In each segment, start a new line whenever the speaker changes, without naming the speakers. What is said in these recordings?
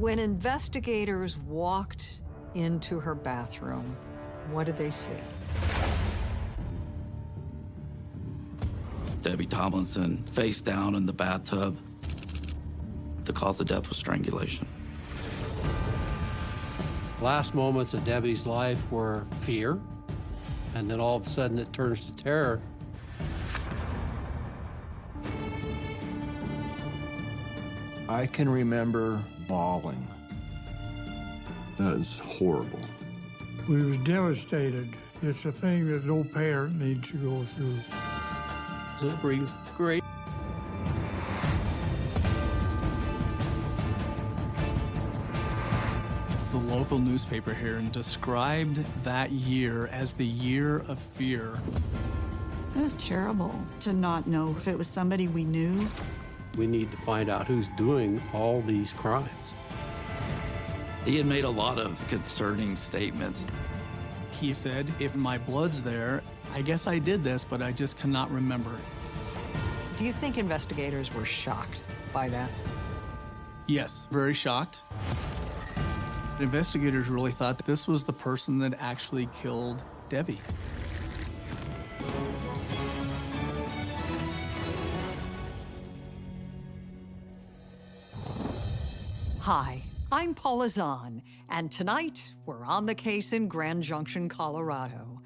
When investigators walked into her bathroom, what did they see?
Debbie Tomlinson face down in the bathtub. The cause of death was strangulation.
Last moments of Debbie's life were fear, and then all of a sudden it turns to terror.
I can remember bawling. That is horrible.
We was devastated. It's a thing that no parent needs to go through.
It brings great
The local newspaper here described that year as the year of fear.
It was terrible to not know if it was somebody we knew.
We need to find out who's doing all these crimes.
He had made a lot of concerning statements.
He said, if my blood's there, I guess I did this, but I just cannot remember.
Do you think investigators were shocked by that?
Yes, very shocked. Investigators really thought that this was the person that actually killed Debbie.
Hi, I'm Paula Zahn, and tonight we're on the case in Grand Junction, Colorado.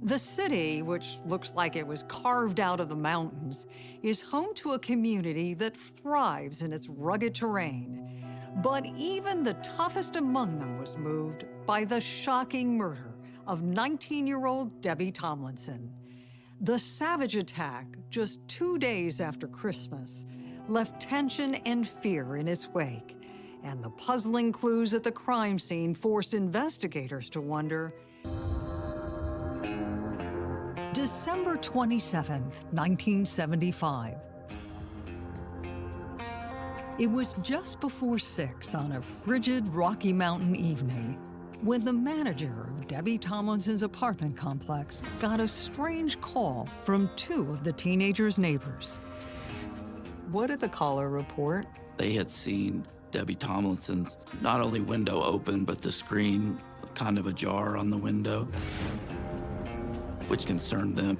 The city, which looks like it was carved out of the mountains, is home to a community that thrives in its rugged terrain. But even the toughest among them was moved by the shocking murder of 19-year-old Debbie Tomlinson. The savage attack, just two days after Christmas, left tension and fear in its wake, and the puzzling clues at the crime scene forced investigators to wonder, December 27, 1975. It was just before six on a frigid Rocky Mountain evening when the manager of Debbie Tomlinson's apartment complex got a strange call from two of the teenager's neighbors. What did the caller report?
They had seen Debbie Tomlinson's not only window open, but the screen kind of ajar on the window, which concerned them.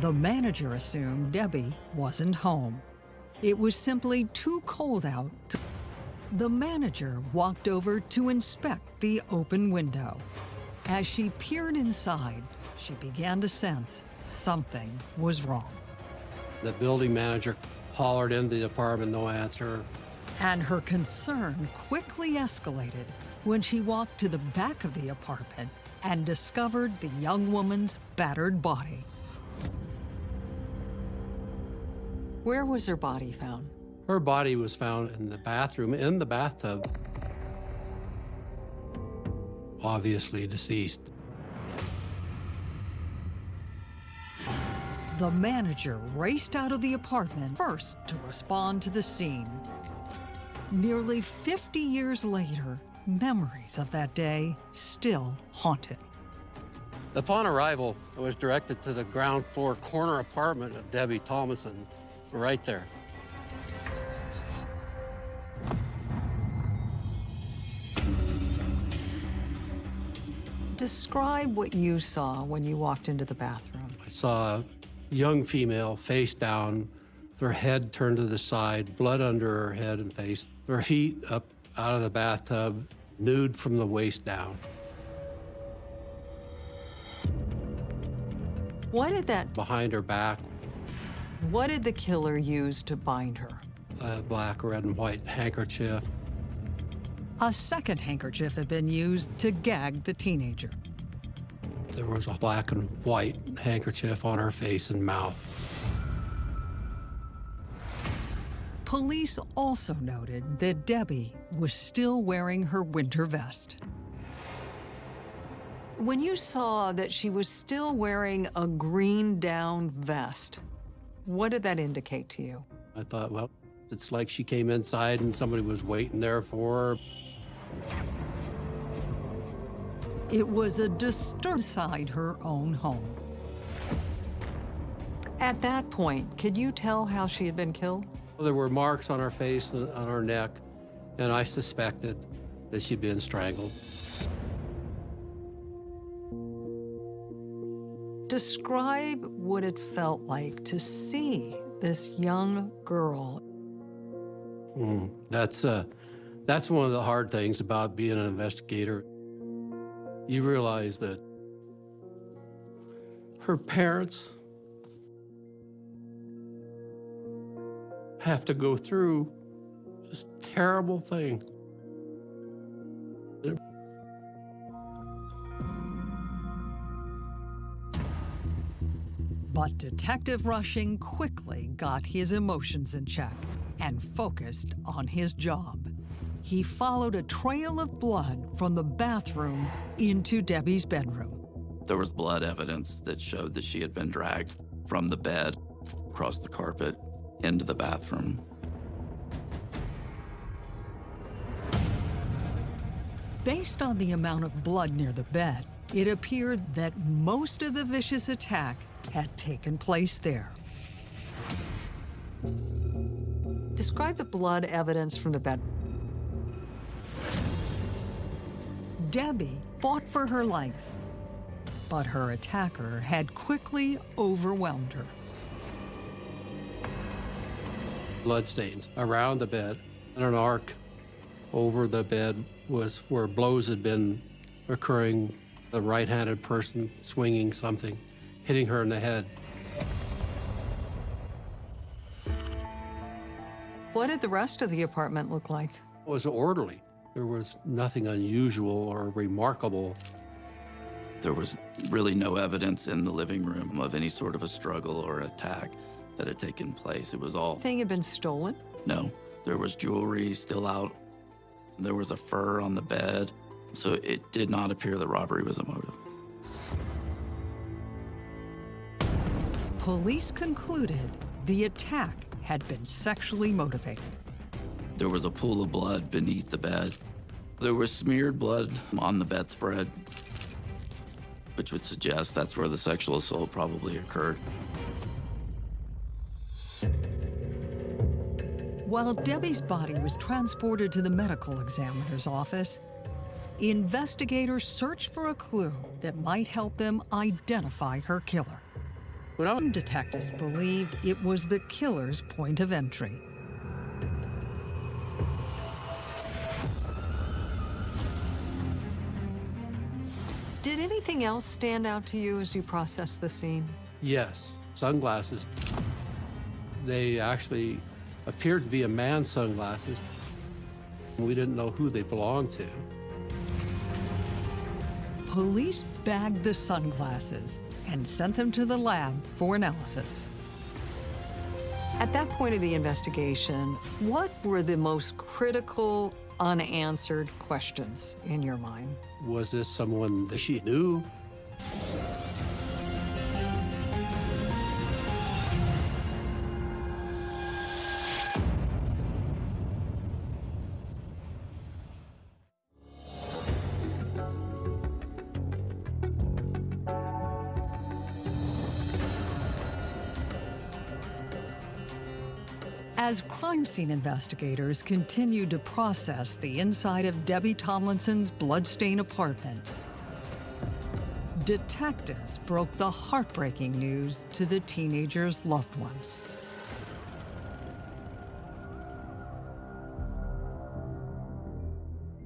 The manager assumed Debbie wasn't home. It was simply too cold out. The manager walked over to inspect the open window. As she peered inside, she began to sense something was wrong.
The building manager hollered into the apartment, no answer.
And her concern quickly escalated when she walked to the back of the apartment and discovered the young woman's battered body. Where was her body found?
Her body was found in the bathroom, in the bathtub. Obviously deceased.
The manager raced out of the apartment first to respond to the scene. Nearly 50 years later, memories of that day still haunt him.
Upon arrival, I was directed to the ground floor corner apartment of Debbie Thomason, right there.
Describe what you saw when you walked into the bathroom.
I saw young female face down, with her head turned to the side, blood under her head and face, her feet up out of the bathtub, nude from the waist down.
What did that
Behind her back,
what did the killer use to bind her?
a black, red, and white handkerchief.
A second handkerchief had been used to gag the teenager.
There was a black and white handkerchief on her face and mouth.
Police also noted that Debbie was still wearing her winter vest. When you saw that she was still wearing a green down vest, what did that indicate to you?
I thought, well, it's like she came inside and somebody was waiting there for her.
It was a disturb inside her own home. At that point, could you tell how she had been killed?
There were marks on her face and on her neck, and I suspected that she'd been strangled.
Describe what it felt like to see this young girl.
Mm, that's, uh, that's one of the hard things about being an investigator. You realize that her parents have to go through this terrible thing.
But Detective Rushing quickly got his emotions in check and focused on his job. He followed a trail of blood from the bathroom into Debbie's bedroom.
There was blood evidence that showed that she had been dragged from the bed across the carpet into the bathroom.
Based on the amount of blood near the bed, it appeared that most of the vicious attack had taken place there. Describe the blood evidence from the bed. Debbie fought for her life, but her attacker had quickly overwhelmed her.
Bloodstains around the bed and an arc over the bed was where blows had been occurring. The right-handed person swinging something, hitting her in the head.
What did the rest of the apartment look like?
It was orderly. There was nothing unusual or remarkable.
There was really no evidence in the living room of any sort of a struggle or attack that had taken place. It was all,
Thing had been stolen?
no, there was jewelry still out. There was a fur on the bed. So it did not appear that robbery was a motive.
Police concluded the attack had been sexually motivated.
There was a pool of blood beneath the bed. There was smeared blood on the bedspread, which would suggest that's where the sexual assault probably occurred.
While Debbie's body was transported to the medical examiner's office, investigators searched for a clue that might help them identify her killer.
I
Detectives believed it was the killer's point of entry. Anything else stand out to you as you process the scene?
Yes, sunglasses. They actually appeared to be a man's sunglasses. We didn't know who they belonged to.
Police bagged the sunglasses and sent them to the lab for analysis. At that point of the investigation, what were the most critical, unanswered questions in your mind?
Was this someone that she knew?
Crime scene investigators continued to process the inside of Debbie Tomlinson's bloodstained apartment, detectives broke the heartbreaking news to the teenager's loved ones.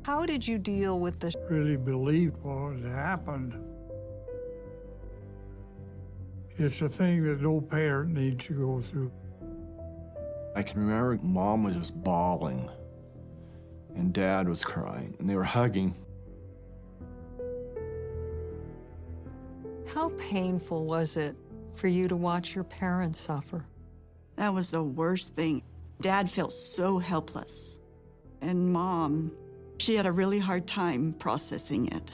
How did you deal with the
Really believed what had happened. It's a thing that no parent needs to go through.
I can remember mom was just bawling, and dad was crying, and they were hugging.
How painful was it for you to watch your parents suffer?
That was the worst thing. Dad felt so helpless. And mom, she had a really hard time processing it.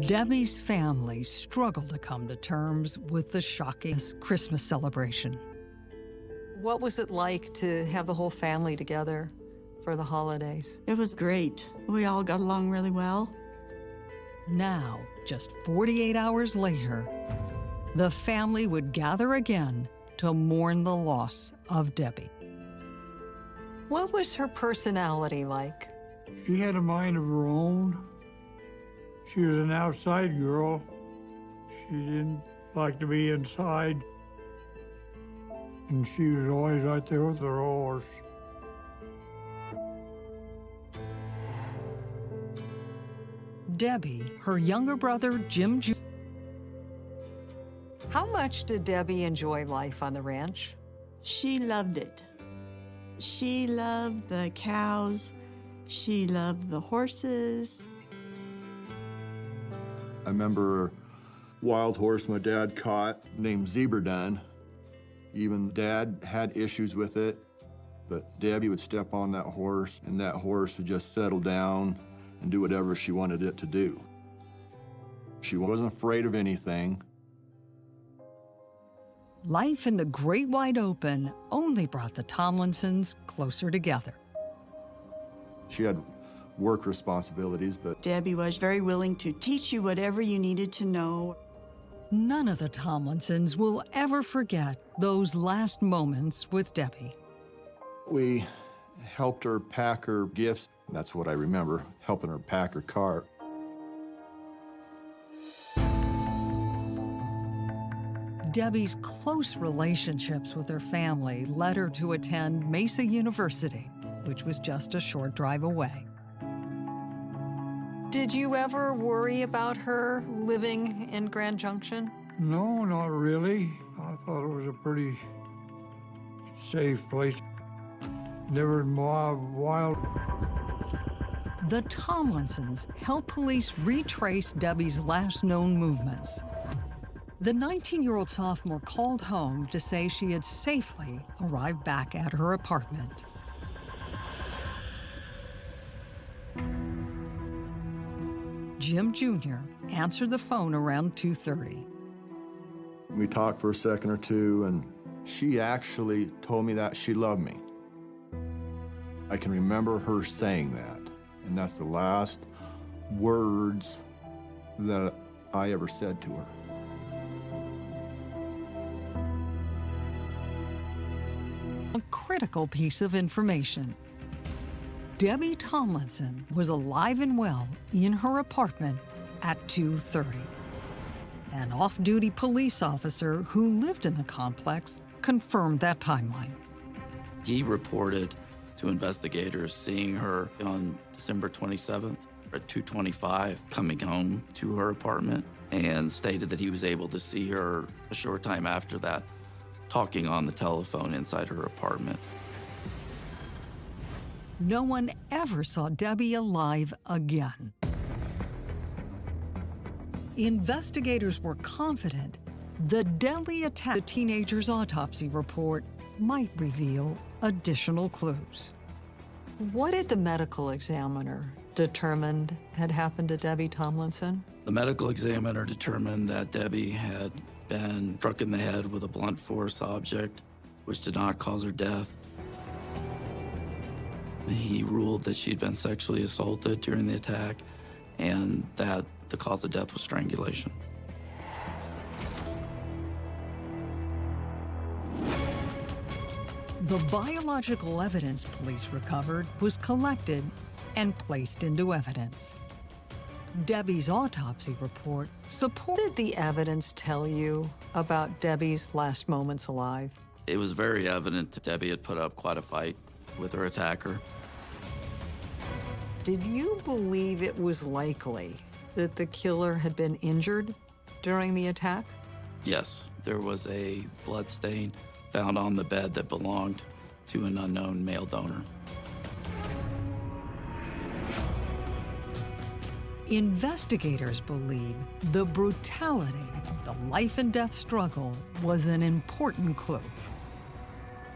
Debbie's family struggled to come to terms with the shocking Christmas celebration. What was it like to have the whole family together for the holidays?
It was great. We all got along really well.
Now, just 48 hours later, the family would gather again to mourn the loss of Debbie. What was her personality like?
She had a mind of her own. She was an outside girl. She didn't like to be inside. And she was always right there with her horse.
Debbie, her younger brother, Jim Ju- How much did Debbie enjoy life on the ranch?
She loved it. She loved the cows. She loved the horses.
I remember a wild horse my dad caught named Zebradun. Even dad had issues with it, but Debbie would step on that horse and that horse would just settle down and do whatever she wanted it to do. She wasn't afraid of anything.
Life in the great wide open only brought the Tomlinsons closer together.
She had work responsibilities, but
Debbie was very willing to teach you whatever you needed to know.
None of the Tomlinsons will ever forget those last moments with Debbie.
we helped her pack her gifts. That's what I remember, helping her pack her cart.
Debbie's close relationships with her family led her to attend Mesa University, which was just a short drive away. Did you ever worry about her living in Grand Junction?
No, not really. I thought it was a pretty safe place. Never wild, wild.
The Tomlinsons helped police retrace Debbie's last known movements. The 19 year old sophomore called home to say she had safely arrived back at her apartment. Jim Jr. answered the phone around 2:30.
We talked for a second or two, and she actually told me that she loved me. I can remember her saying that, and that's the last words that I ever said to her.
A critical piece of information. Debbie Tomlinson was alive and well in her apartment at 2:30. An off-duty police officer who lived in the complex confirmed that timeline.
He reported to investigators seeing her on December 27th at 225 coming home to her apartment and stated that he was able to see her a short time after that talking on the telephone inside her apartment.
No one ever saw Debbie alive again. Investigators were confident the deadly attack, the teenager's autopsy report, might reveal additional clues. What did the medical examiner determine had happened to Debbie Tomlinson?
The medical examiner determined that Debbie had been struck in the head with a blunt force object, which did not cause her death. He ruled that she'd been sexually assaulted during the attack and that the cause of death was strangulation.
The biological evidence police recovered was collected and placed into evidence. Debbie's autopsy report supported the evidence tell you about Debbie's last moments alive.
It was very evident that Debbie had put up quite a fight with her attacker.
Did you believe it was likely that the killer had been injured during the attack?
Yes, there was a blood stain found on the bed that belonged to an unknown male donor.
Investigators believe the brutality of the life and death struggle was an important clue.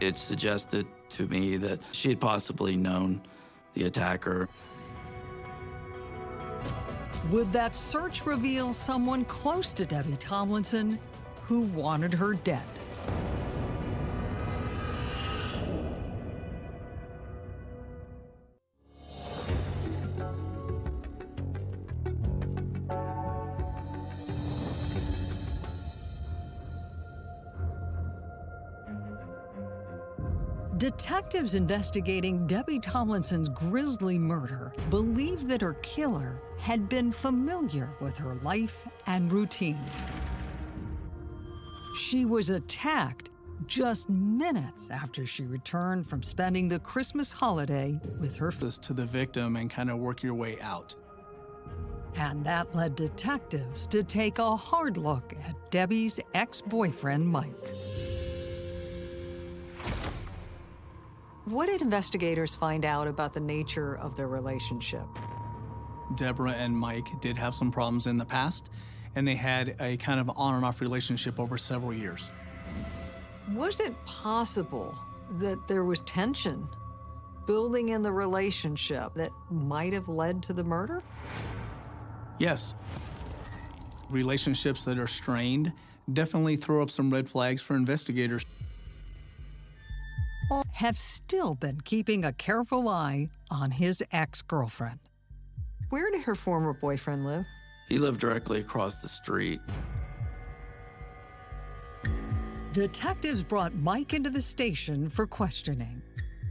It suggested to me that she had possibly known the attacker.
Would that search reveal someone close to Debbie Tomlinson who wanted her dead? Detectives investigating Debbie Tomlinson's grisly murder believed that her killer had been familiar with her life and routines. She was attacked just minutes after she returned from spending the Christmas holiday with her
to the victim and kind of work your way out.
And that led detectives to take a hard look at Debbie's ex boyfriend, Mike. What did investigators find out about the nature of their relationship?
Deborah and Mike did have some problems in the past, and they had a kind of on and off relationship over several years.
Was it possible that there was tension building in the relationship that might have led to the murder?
Yes, relationships that are strained definitely throw up some red flags for investigators.
Or have still been keeping a careful eye on his ex girlfriend. Where did her former boyfriend live?
He lived directly across the street.
Detectives brought Mike into the station for questioning,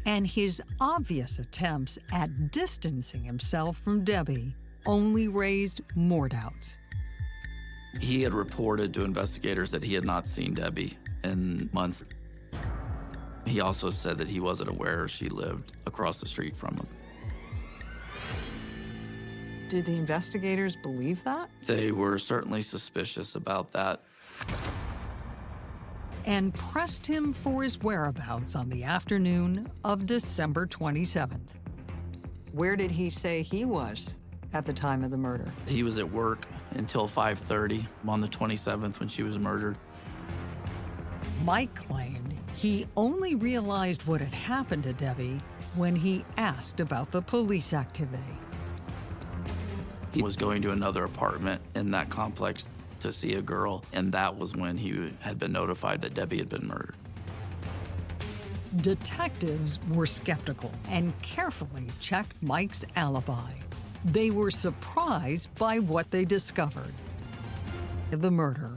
and his obvious attempts at distancing himself from Debbie only raised more doubts.
He had reported to investigators that he had not seen Debbie in months. He also said that he wasn't aware she lived across the street from him.
Did the investigators believe that?
They were certainly suspicious about that.
And pressed him for his whereabouts on the afternoon of December 27th. Where did he say he was at the time of the murder?
He was at work until 5:30 on the 27th when she was murdered.
Mike claimed he only realized what had happened to Debbie when he asked about the police activity.
He was going to another apartment in that complex to see a girl, and that was when he had been notified that Debbie had been murdered.
Detectives were skeptical and carefully checked Mike's alibi. They were surprised by what they discovered. The murder.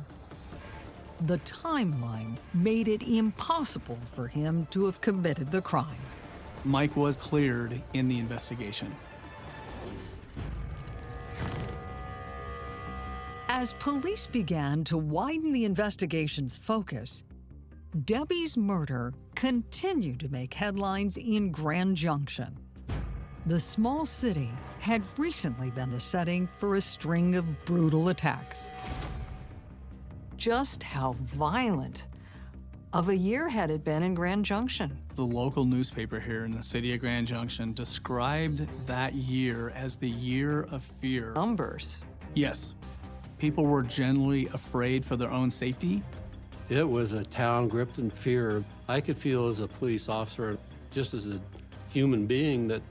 The timeline made it impossible for him to have committed the crime.
Mike was cleared in the investigation.
As police began to widen the investigation's focus, Debbie's murder continued to make headlines in Grand Junction. The small city had recently been the setting for a string of brutal attacks. Just how violent of a year had it been in Grand Junction?
The local newspaper here in the city of Grand Junction described that year as the year of fear.
Numbers.
Yes, people were generally afraid for their own safety.
It was a town gripped in fear. I could feel as a police officer, just as a human being, that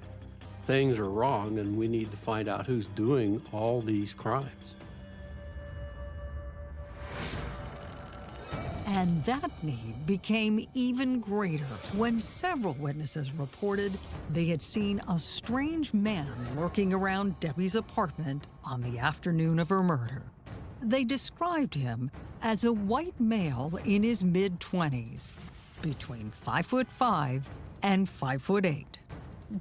things are wrong and we need to find out who's doing all these crimes.
And that need became even greater when several witnesses reported they had seen a strange man lurking around Debbie's apartment on the afternoon of her murder. They described him as a white male in his mid 20s, between 5 foot 5 and 5 foot 8.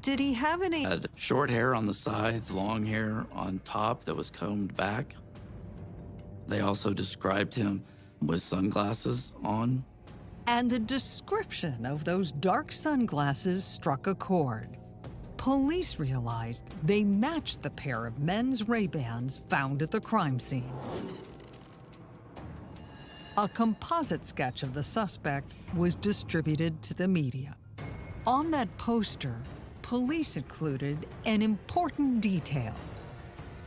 Did he have any
Had short hair on the sides, long hair on top that was combed back. They also described him with sunglasses on.
and the description of those dark sunglasses struck a chord. Police realized they matched the pair of men's Ray-Bans found at the crime scene. A composite sketch of the suspect was distributed to the media. On that poster, police included an important detail.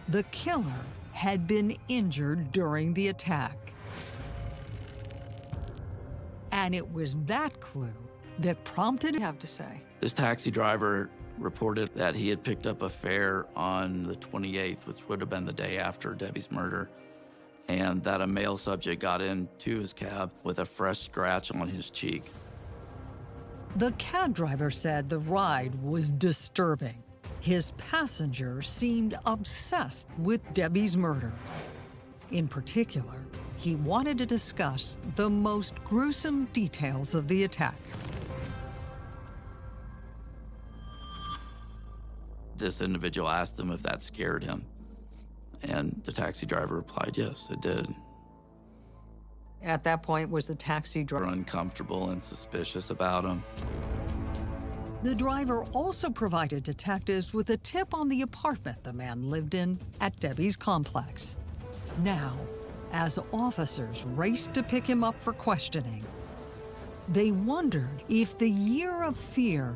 The killer had been injured during the attack. And it was that clue that prompted have to say.
This taxi driver reported that he had picked up a fare on the 28th, which would have been the day after Debbie's murder, and that a male subject got into his cab with a fresh scratch on his cheek.
The cab driver said the ride was disturbing. His passenger seemed obsessed with Debbie's murder. In particular, he wanted to discuss the most gruesome details of the attack.
This individual asked him if that scared him. And the taxi driver replied, yes, it did.
At that point, was the taxi driver
uncomfortable and suspicious about him?
The driver also provided detectives with a tip on the apartment the man lived in at Debbie's complex. Now, as officers raced to pick him up for questioning, they wondered if the year of fear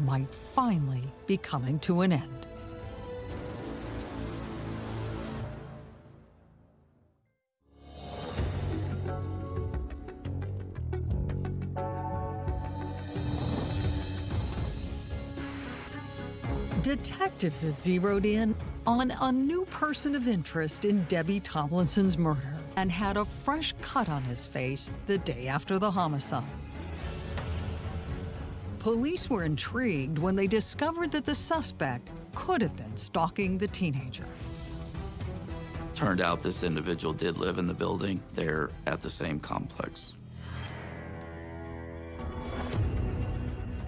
might finally be coming to an end. Detectives zeroed in on a new person of interest in Debbie Tomlinson's murder and had a fresh cut on his face the day after the homicide. Police were intrigued when they discovered that the suspect could have been stalking the teenager.
Turned out this individual did live in the building there at the same complex.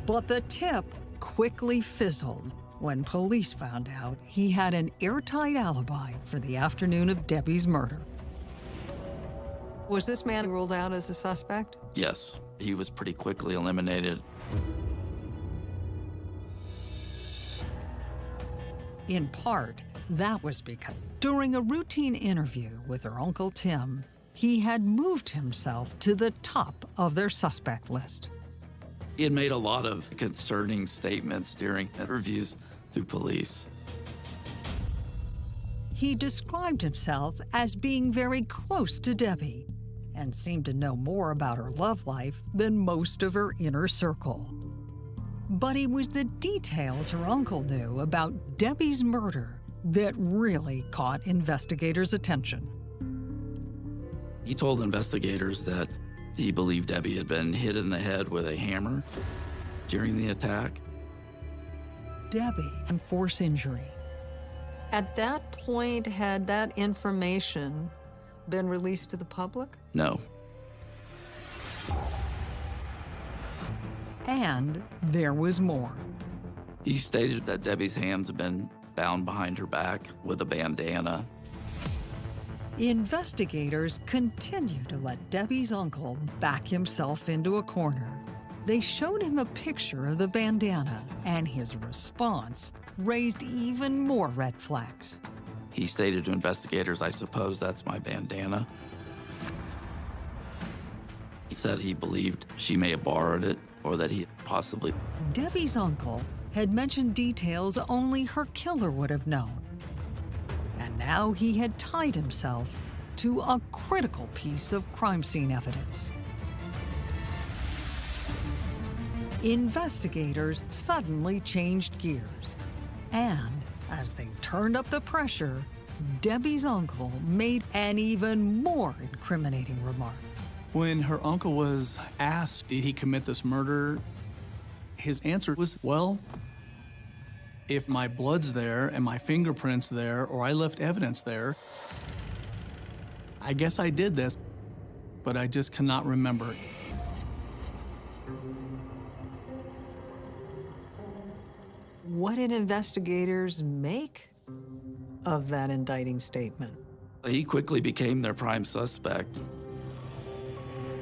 But the tip quickly fizzled when police found out he had an airtight alibi for the afternoon of Debbie's murder. Was this man ruled out as a suspect?
Yes, he was pretty quickly eliminated.
In part, that was because during a routine interview with her Uncle Tim, he had moved himself to the top of their suspect list.
He had made a lot of concerning statements during interviews through police.
He described himself as being very close to Debbie and seemed to know more about her love life than most of her inner circle. But it was the details her uncle knew about Debbie's murder that really caught investigators' attention.
He told investigators that he believed Debbie had been hit in the head with a hammer during the attack.
Debbie and force injury. At that point, had that information been released to the public?
No,
And there was more.
he stated that Debbie's hands had been bound behind her back with a bandana.
Investigators continue to let Debbie's uncle back himself into a corner. They showed him a picture of the bandana, and his response raised even more red flags.
He stated to investigators, I suppose that's my bandana. He said he believed she may have borrowed it or that he possibly
Debbie's uncle had mentioned details only her killer would have known. And now he had tied himself to a critical piece of crime scene evidence. Investigators suddenly changed gears. And as they turned up the pressure, Debbie's uncle made an even more incriminating remark.
When her uncle was asked, did he commit this murder? His answer was, well, if my blood's there and my fingerprints there, or I left evidence there, I guess I did this, but I just cannot remember.
What did investigators make of that indicting statement?
he quickly became their prime suspect.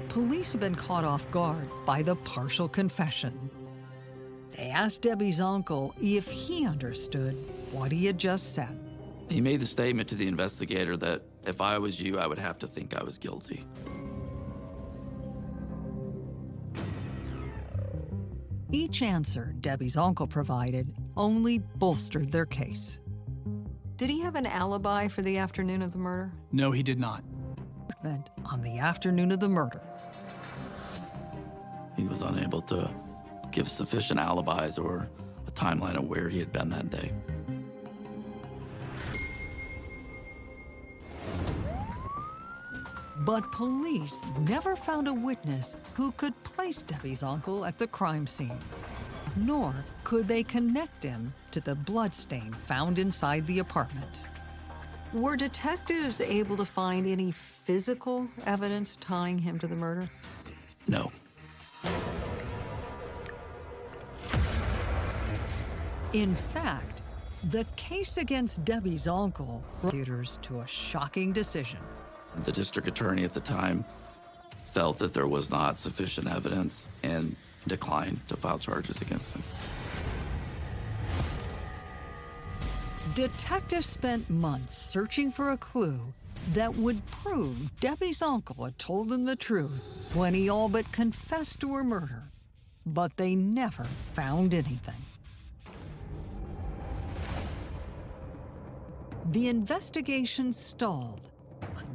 Police had been caught off guard by the partial confession. They asked Debbie's uncle if he understood what he had just said.
He made the statement to the investigator that if I was you, I would have to think I was guilty.
Each answer Debbie's uncle provided only bolstered their case. Did he have an alibi for the afternoon of the murder?
No, he did not.
Meant on the afternoon of the murder.
He was unable to give sufficient alibis or a timeline of where he had been that day.
But police never found a witness who could place Debbie's uncle at the crime scene. Nor could they connect him to the bloodstain found inside the apartment. Were detectives able to find any physical evidence tying him to the murder?
No.
In fact, The case against Debbie's uncle prosecutors to a shocking decision.
The district attorney at the time felt that there was not sufficient evidence and declined to file charges against him.
Detectives spent months searching for a clue that would prove Debbie's uncle had told them the truth when he all but confessed to her murder. But they never found anything. The investigation stalled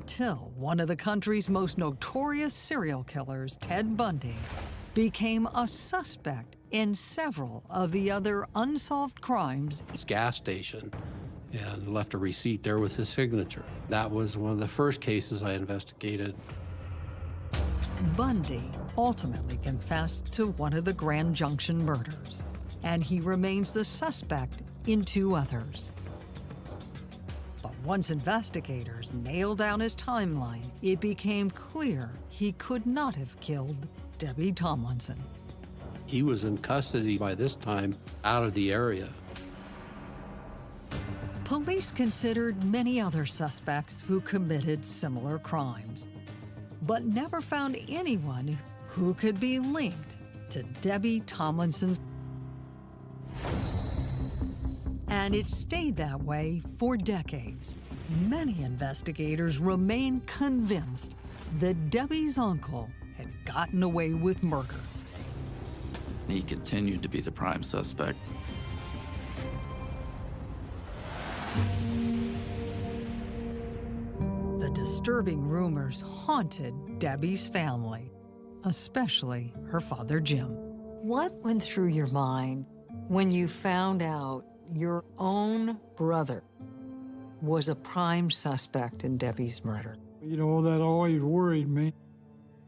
until one of the country's most notorious serial killers, Ted Bundy, became a suspect in several of the other unsolved crimes
His gas station and left a receipt there with his signature. That was one of the first cases I investigated.
Bundy ultimately confessed to one of the Grand Junction murders, and he remains the suspect in two others. Once investigators nailed down his timeline, it became clear he could not have killed Debbie Tomlinson.
He was in custody by this time, out of the area.
Police considered many other suspects who committed similar crimes, but never found anyone who could be linked to Debbie Tomlinson's. And it stayed that way for decades. Many investigators remain convinced that Debbie's uncle had gotten away with murder.
He continued to be the prime suspect.
The disturbing rumors haunted Debbie's family, especially her father Jim. What went through your mind when you found out your own brother was a prime suspect in Debbie's murder?
You know, that always worried me.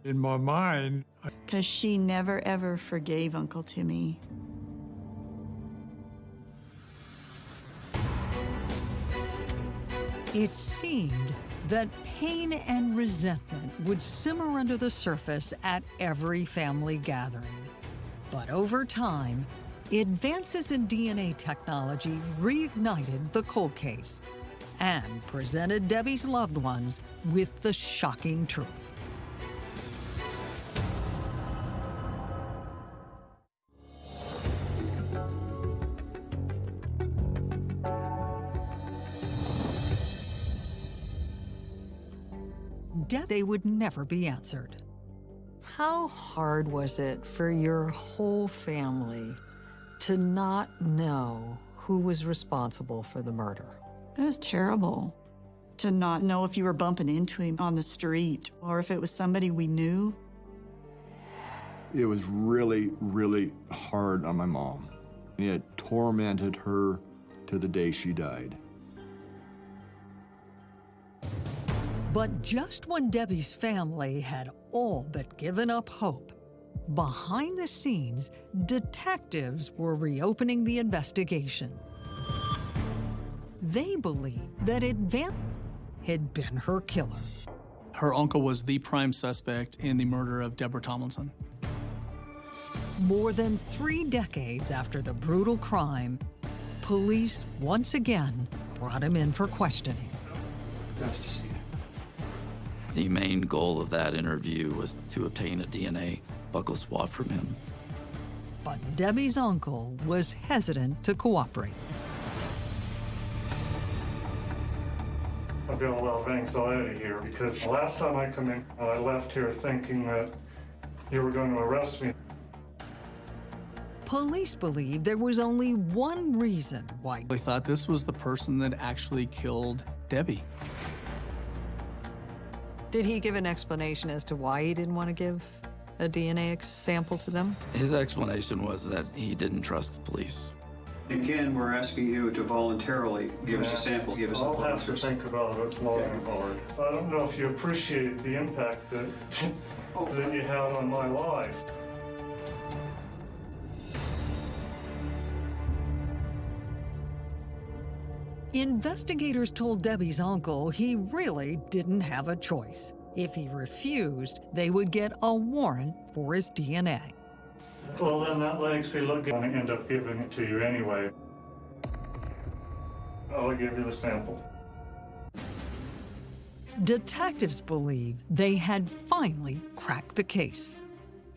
In my mind,
Because she never ever forgave Uncle Timmy.
It seemed that pain and resentment would simmer under the surface at every family gathering. But over time, advances in DNA technology reignited the cold case and presented Debbie's loved ones with the shocking truth. They would never be answered. How hard was it for your whole family to not know who was responsible for the murder?
It was terrible to not know if you were bumping into him on the street or if it was somebody we knew.
It was really, really hard on my mom. It tormented her to the day she died.
But just when Debbie's family had all but given up hope, behind the scenes, detectives were reopening the investigation. They believed that Advan had been her killer.
Her uncle was the prime suspect in the murder of Deborah Tomlinson.
More than three decades after the brutal crime, police once again brought him in for questioning. Nice to see you.
The main goal of that interview was to obtain a DNA buccal swab from him.
But Debbie's uncle was hesitant to cooperate.
I've got a lot of anxiety here because the last time I come in, I left here thinking that you were going to arrest me.
Police believe there was only one reason why
They thought this was the person that actually killed Debbie.
Did he give an explanation as to why he didn't want to give a DNA sample to them?
His explanation was that he didn't trust the police.
Again, we're asking you to voluntarily give us a sample, give us a
I'll have to
blood
think about it long and hard. I don't know if you appreciate the impact that, oh. that you had on my life.
Investigators told Debbie's uncle he really didn't have a choice. If he refused, they would get a warrant for his DNA.
Well, then that makes me look, I'm going to end up giving it to you anyway. I'll give you the sample.
Detectives believe they had finally cracked the case.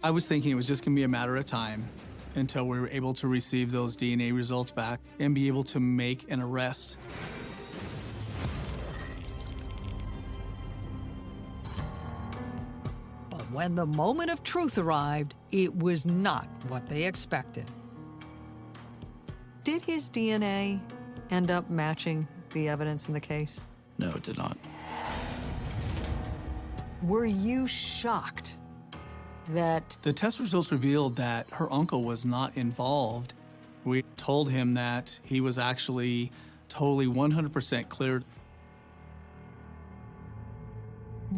I was thinking it was just going to be a matter of time until we were able to receive those DNA results back and be able to make an arrest.
When the moment of truth arrived, it was not what they expected. Did his DNA end up matching the evidence in the case?
No, it did not.
Were you shocked that
The test results revealed that her uncle was not involved. We told him that he was actually totally 100% cleared.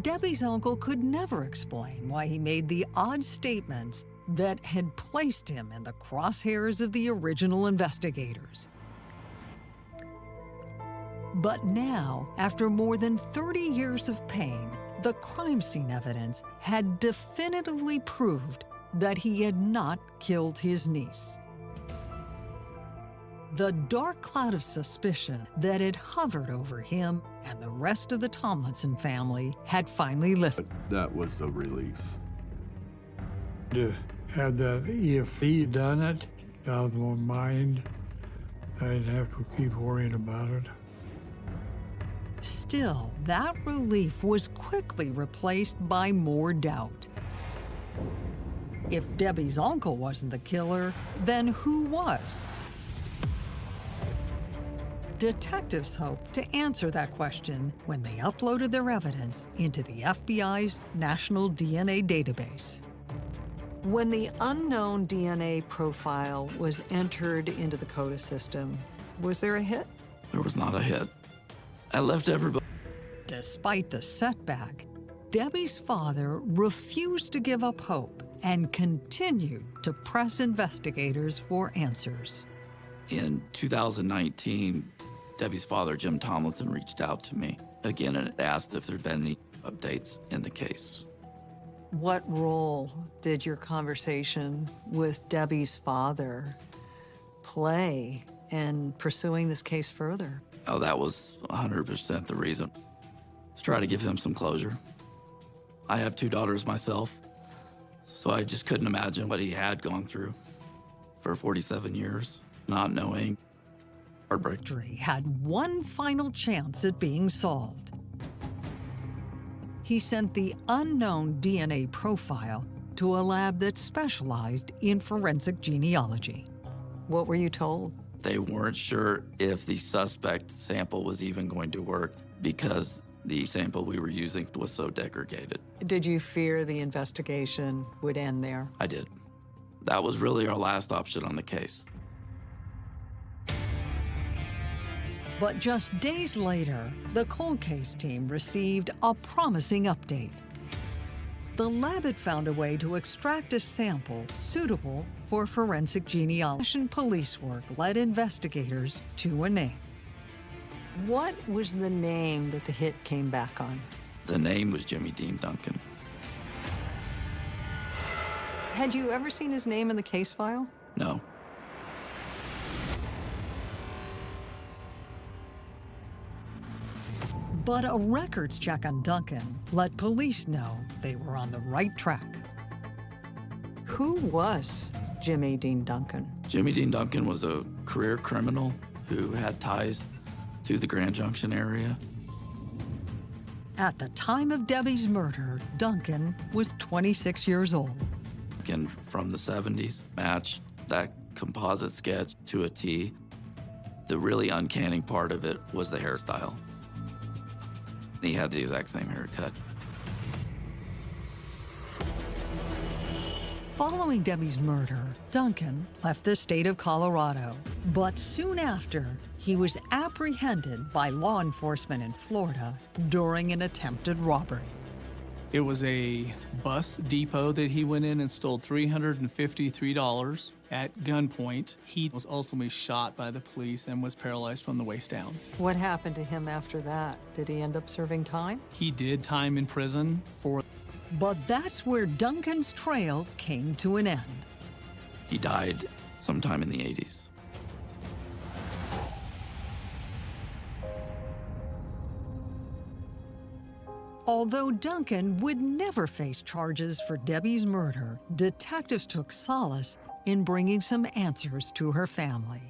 Debbie's uncle could never explain why he made the odd statements that had placed him in the crosshairs of the original investigators? But now, after more than 30 years of pain, the crime scene evidence had definitively proved that he had not killed his niece. The dark cloud of suspicion that had hovered over him and the rest of the Tomlinson family had finally lifted.
That was the relief.
To have that, if he'd done it, out of my mind, I'd have to keep worrying about it.
Still, that relief was quickly replaced by more doubt. If Debbie's uncle wasn't the killer, then who was? Detectives hoped to answer that question when they uploaded their evidence into the FBI's National DNA Database. When the unknown DNA profile was entered into the CODIS system, was there a hit?
There was not a hit. I left everybody.
Despite the setback, Debbie's father refused to give up hope and continued to press investigators for answers.
In 2019, Debbie's father, Jim Tomlinson, reached out to me again and asked if there'd been any updates in the case.
What role did your conversation with Debbie's father play in pursuing this case further?
Oh, that was 100% the reason. To try to give him some closure. I have two daughters myself, so I just couldn't imagine what he had gone through for 47 years, not knowing. Heartbreak.
Had one final chance at being solved. He sent the unknown DNA profile to a lab that specialized in forensic genealogy. What were you told?
They weren't sure if the suspect sample was even going to work because the sample we were using was so degraded.
Did you fear the investigation would end there?
I did. That was really our last option on the case.
But just days later, the cold case team received a promising update. The lab had found a way to extract a sample suitable for forensic genealogy. And Police work led investigators to a name. What was the name that the hit came back on?
The name was Jimmy Dean Duncan.
Had you ever seen his name in the case file?
No.
But a records check on Duncan let police know they were on the right track. Who was Jimmy Dean Duncan?
Jimmy Dean Duncan was a career criminal who had ties to the Grand Junction area.
At the time of Debbie's murder, Duncan was 26 years old.
Again, from the 70s, matched that composite sketch to a T. The really uncanny part of it was the hairstyle. He had the exact same haircut.
Following Debbie's murder, Duncan left the state of Colorado. But soon after, he was apprehended by law enforcement in Florida during an attempted robbery.
It was a bus depot that he went in and stole $353 at gunpoint. He was ultimately shot by the police and was paralyzed from the waist down.
What happened to him after that? Did he end up serving time?
He did time in prison for
But that's where Duncan's trail came to an end.
He died sometime in the 80s.
Although Duncan would never face charges for Debbie's murder, detectives took solace in bringing some answers to her family.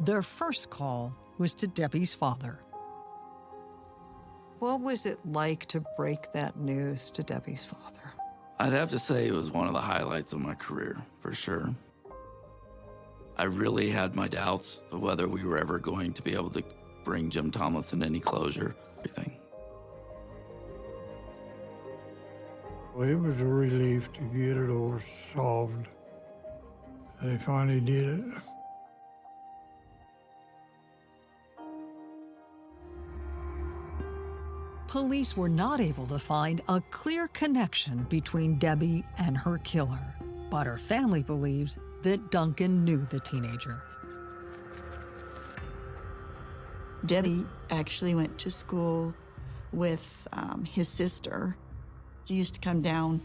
Their first call was to Debbie's father. What was it like to break that news to Debbie's father?
I'd have to say it was one of the highlights of my career, for sure. I really had my doubts of whether we were ever going to be able to bring Jim Tomlinson any closure, everything.
It was a relief to get it all solved. They finally did it.
Police were not able to find a clear connection between Debbie and her killer, but her family believes that Duncan knew the teenager.
Debbie actually went to school with um, his sister. She used to come down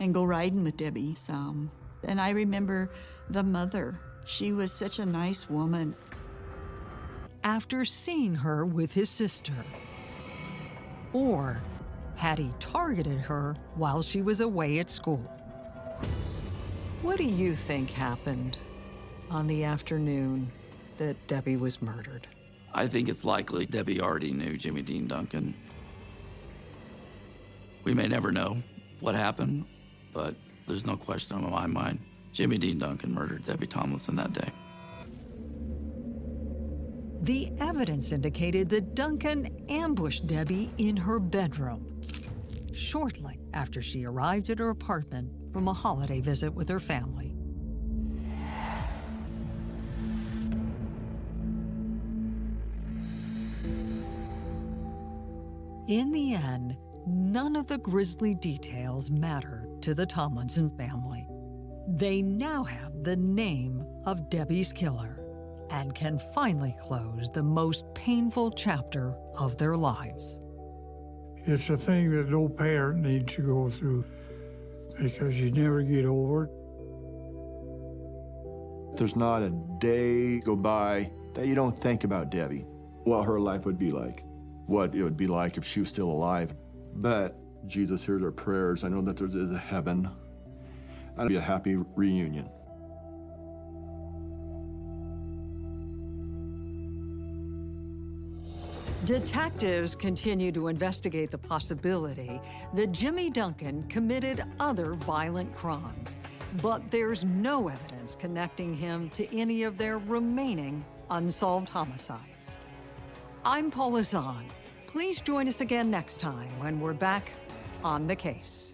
and go riding with Debbie some. And I remember the mother. She was such a nice woman.
After seeing her with his sister, or had he targeted her while she was away at school? What do you think happened on the afternoon that Debbie was murdered?
I think it's likely Debbie already knew Jimmy Dean Duncan. We may never know what happened, but there's no question in my mind. Jimmy Dean Duncan murdered Debbie Tomlinson that day.
The evidence indicated that Duncan ambushed Debbie in her bedroom shortly after she arrived at her apartment from a holiday visit with her family. In the end, none of the grisly details matter to the Tomlinson family. They now have the name of Debbie's killer and can finally close the most painful chapter of their lives.
It's a thing that no parent needs to go through because you never get over it.
There's not a day go by that you don't think about Debbie, what her life would be like, what it would be like if she was still alive. But Jesus hears our prayers. I know that there's a heaven. And it'll be a happy reunion.
Detectives continue to investigate the possibility that Jimmy Duncan committed other violent crimes, but there's no evidence connecting him to any of their remaining unsolved homicides. I'm Paula Zahn. Please join us again next time when we're back on the case.